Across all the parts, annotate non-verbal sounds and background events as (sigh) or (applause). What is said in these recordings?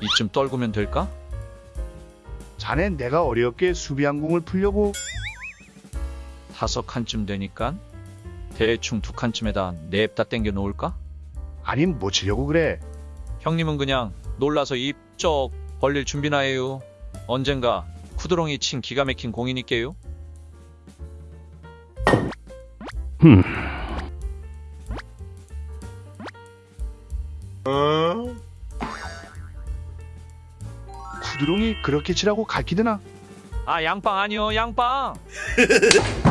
이쯤 떨구면 될까? 자넨 내가 어렵게 수비한 공을 풀려고 다섯 칸쯤 되니까 대충 두 칸쯤에다 냅다 땡겨 놓을까? 아님 뭐 치려고 그래 형님은 그냥 놀라서 입 쩍 벌릴 준비나 해요. 언젠가 쿠드롱이 친 기가 막힌 공이니께요. 구 드롱이 그렇게 치라고 가르치드나 아 양빵 아니요 양빵. (laughs)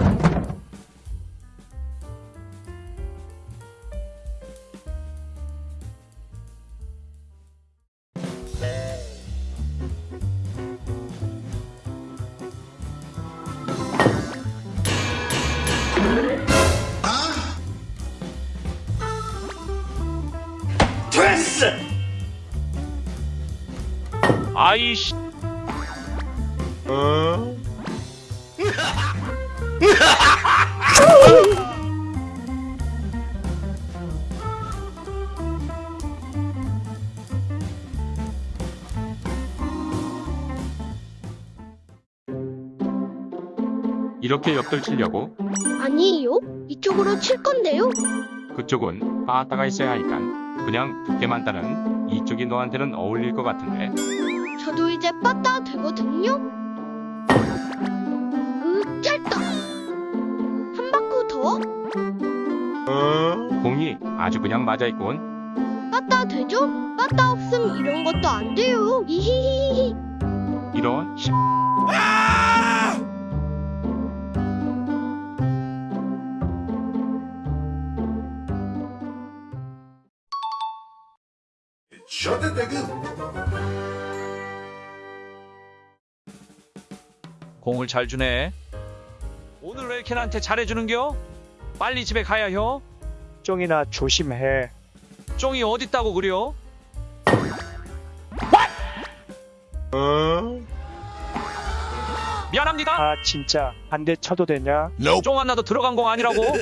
아이씨. 이렇게 옆돌 치려고 아니요. 이쪽으로 칠 건데요. 그쪽은 빠따가 있어야 하니까 그냥 두께만 따는 이쪽이 너한테는 어울릴 것 같은데 저도 이제 빠따 되거든요. 으, 짧다. 한 바퀴 더? 공이 아주 그냥 맞아있군 빠따 되죠? 빠따 없음 이런 것도 안 돼요. 이히히히히. 이런 씨 공을 잘 주네. 오늘 왜 이렇게 나한테 잘해주는겨? 빨리 집에 가야 혀. 쫑이나 조심해. 쫑이 어딨다고 그려? 미안합니다. 아 진짜 한대 쳐도 되냐? 쫑 하나도 들어간 공 아니라고. (laughs)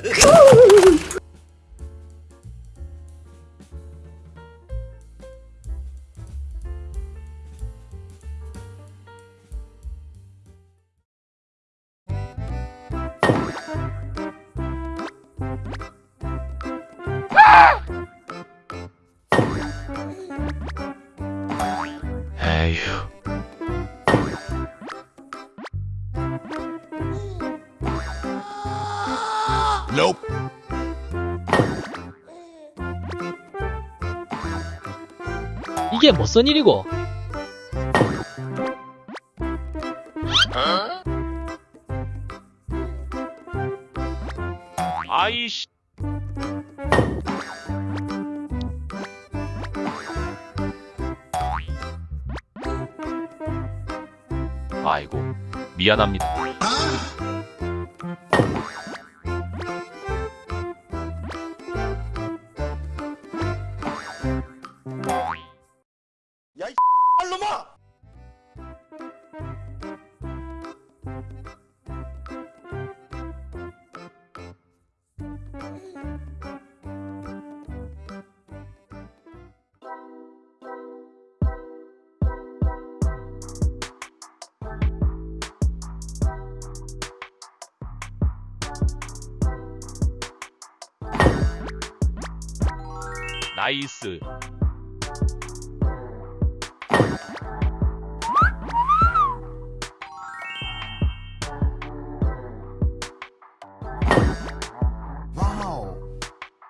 이게 무슨 일이고? 아이씨. 아이고, 미안합니다. 나이스.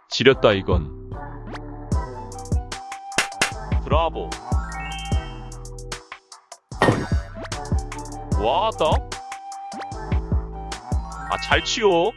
지렸다 이건. 브라보. 왔다. 아잘 치요.